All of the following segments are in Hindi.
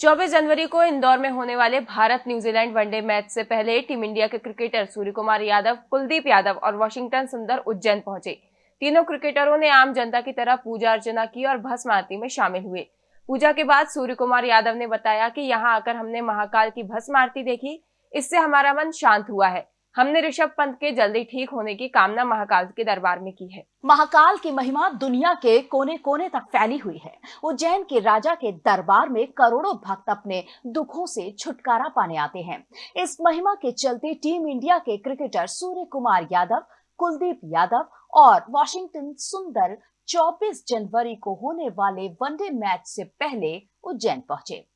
24 जनवरी को इंदौर में होने वाले भारत न्यूजीलैंड वनडे मैच से पहले टीम इंडिया के क्रिकेटर सूर्य कुमार यादव, कुलदीप यादव और वॉशिंगटन सुंदर उज्जैन पहुँचे। तीनों क्रिकेटरों ने आम जनता की तरह पूजा अर्चना की और भस्म आरती में शामिल हुए। पूजा के बाद सूर्य कुमार यादव ने बताया कि यहाँ आकर हमने महाकाल की भस्म आरती देखी। इससे हमारा मन शांत हुआ है। हमने ऋषभ पंत के जल्दी ठीक होने की कामना महाकाल के दरबार में की है। महाकाल की महिमा दुनिया के कोने कोने तक फैली हुई है। उज्जैन के राजा के दरबार में करोड़ों भक्त अपने दुखों से छुटकारा पाने आते हैं। इस महिमा के चलते टीम इंडिया के क्रिकेटर सूर्य कुमार यादव, कुलदीप यादव और वॉशिंगटन सुंदर 24 जनवरी को होने वाले वनडे मैच से पहले उज्जैन पहुँचे।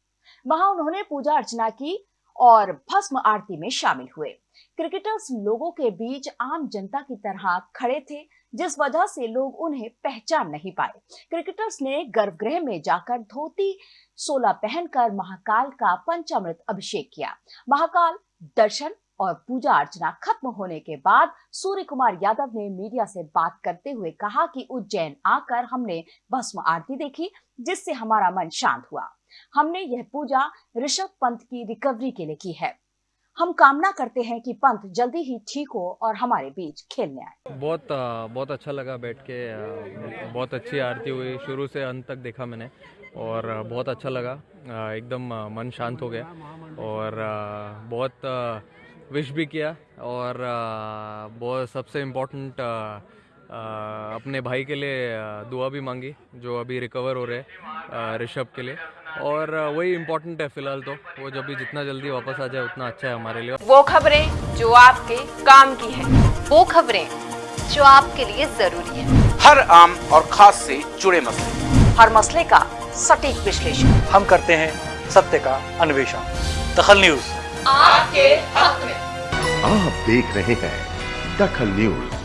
वहाँ उन्होंने पूजा अर्चना की और भस्म आरती में शामिल हुए। क्रिकेटर्स लोगों के बीच आम जनता की तरह खड़े थे, जिस वजह से लोग उन्हें पहचान नहीं पाए। क्रिकेटर्स ने गर्भगृह में जाकर धोती, सोला पहनकर महाकाल का पंचामृत अभिषेक किया। महाकाल दर्शन और पूजा अर्चना खत्म होने के बाद सूर्य कुमार यादव ने मीडिया से बात करते हुए कहा कि उज्जैन आकर हमने भस्म आरती देखी, जिससे हमारा मन शांत हुआ। हमने यह पूजा ऋषभ पंत की रिकवरी के लिए की है। हम कामना करते हैं कि पंत जल्दी ही ठीक हो और हमारे बीच खेलने आए। बहुत बहुत अच्छा लगा बैठ के बहुत अच्छी आरती हुई। शुरू से अंत तक देखा मैंने और बहुत अच्छा लगा। एकदम मन शांत हो गया और बहुत विश भी किया और बहुत सबसे इम्पोर्टेंट अपने भाई के लिए दुआ भी मांगी जो अभी रिकवर हो रहे ऋषभ के लिए। और वही इम्पोर्टेंट है फ़िलहाल तो वो जब भी जितना जल्दी वापस आ जाए उतना अच्छा है हमारे लिए। वो खबरें जो आपके काम की है वो खबरें जो आपके लिए ज़रूरी है। हर आम और खास से जुड़े मसले। हर मसले का सटीक विश्लेषण। हम करते हैं सत्य का अन्वेषण। दखल न्यूज़। आपके हक में। आप देख रहे हैं दखल न्यूज़।